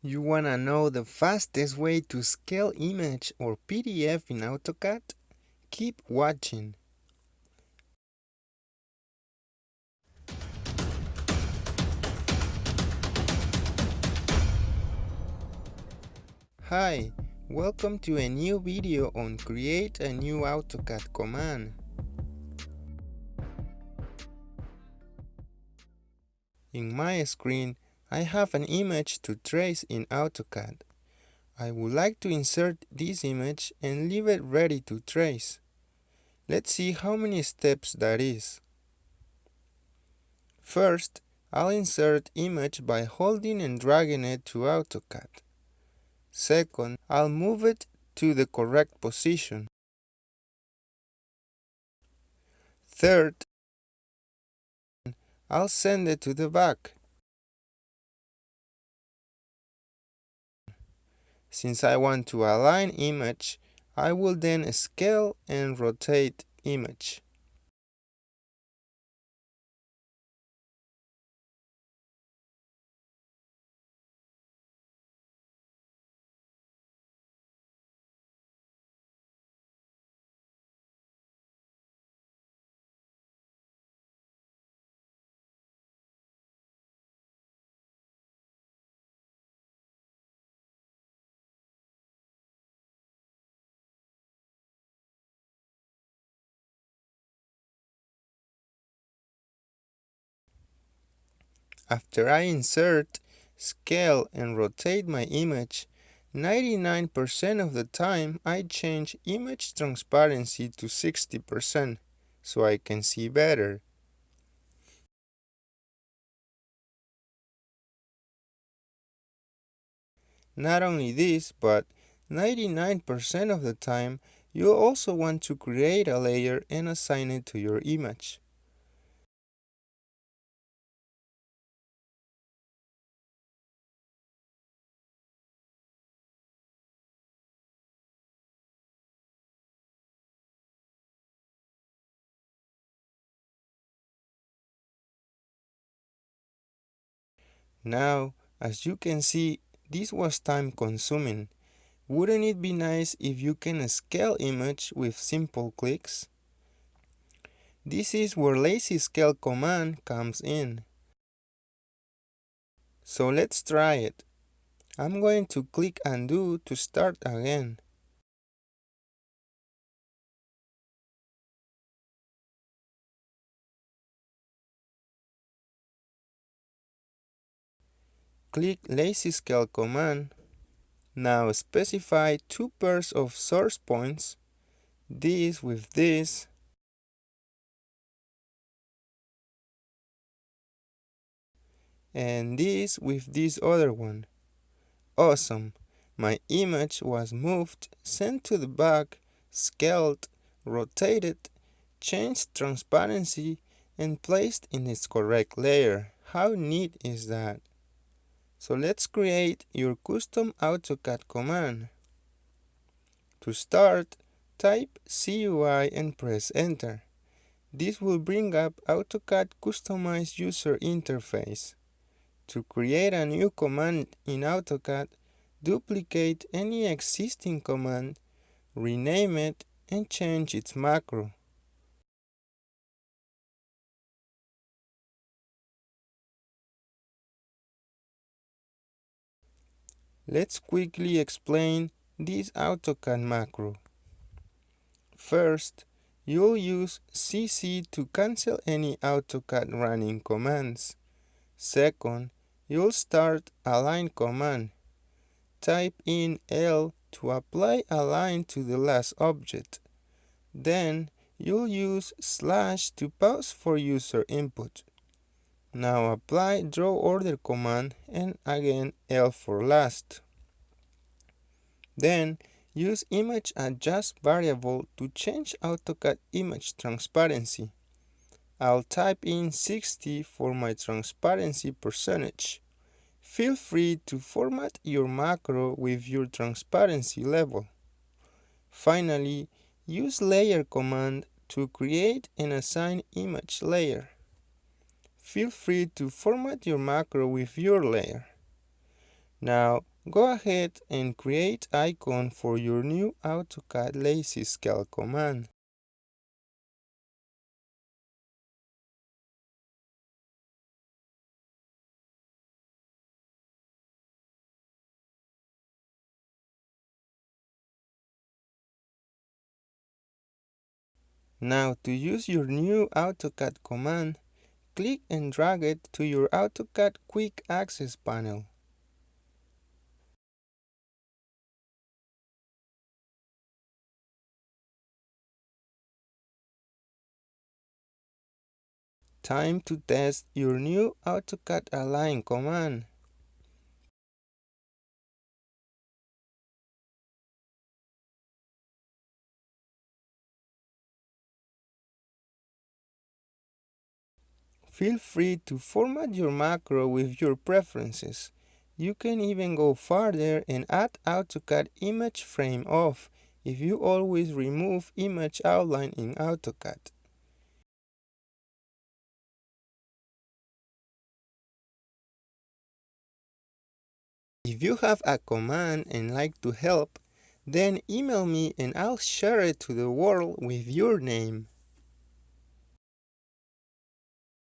You wanna know the fastest way to scale image or PDF in AutoCAD? Keep watching. Hi, welcome to a new video on create a new AutoCAD command. In my screen, I have an image to trace in AutoCAD. I would like to insert this image and leave it ready to trace. Let's see how many steps that is. First, I'll insert image by holding and dragging it to AutoCAD. Second, I'll move it to the correct position. Third, I'll send it to the back. Since I want to align image, I will then scale and rotate image. After I insert, scale and rotate my image, 99% of the time I change image transparency to 60% so I can see better. Not only this, but 99% of the time you also want to create a layer and assign it to your image. Now, as you can see, this was time consuming. Wouldn't it be nice if you can scale image with simple clicks? This is where lazy scale command comes in. So let's try it. I'm going to click undo to start again. Click Lazy Scale command. Now specify two pairs of source points, this with this, and this with this other one. Awesome! My image was moved, sent to the back, scaled, rotated, changed transparency, and placed in its correct layer. How neat is that? So let's create your custom AutoCAD command. To start, type CUI and press enter. This will bring up AutoCAD Customized User Interface. To create a new command in AutoCAD, duplicate any existing command, rename it, and change its macro. Let's quickly explain this AutoCAD macro. First, you'll use CC to cancel any AutoCAD running commands. Second, you'll start align command. Type in L to apply align to the last object. Then, you'll use slash to pause for user input. Now apply draw order command and again L for last. Then use image adjust variable to change AutoCAD image transparency. I'll type in 60 for my transparency percentage. Feel free to format your macro with your transparency level. Finally, use layer command to create and assign image layer feel free to format your macro with your layer. Now go ahead and create icon for your new AutoCAD Lazy Scale command. Now to use your new AutoCAD command, click and drag it to your AutoCAD Quick Access panel. Time to test your new AutoCAD Align command. Feel free to format your macro with your preferences. You can even go further and add AutoCAD image frame off if you always remove image outline in AutoCAD. If you have a command and like to help, then email me and I'll share it to the world with your name.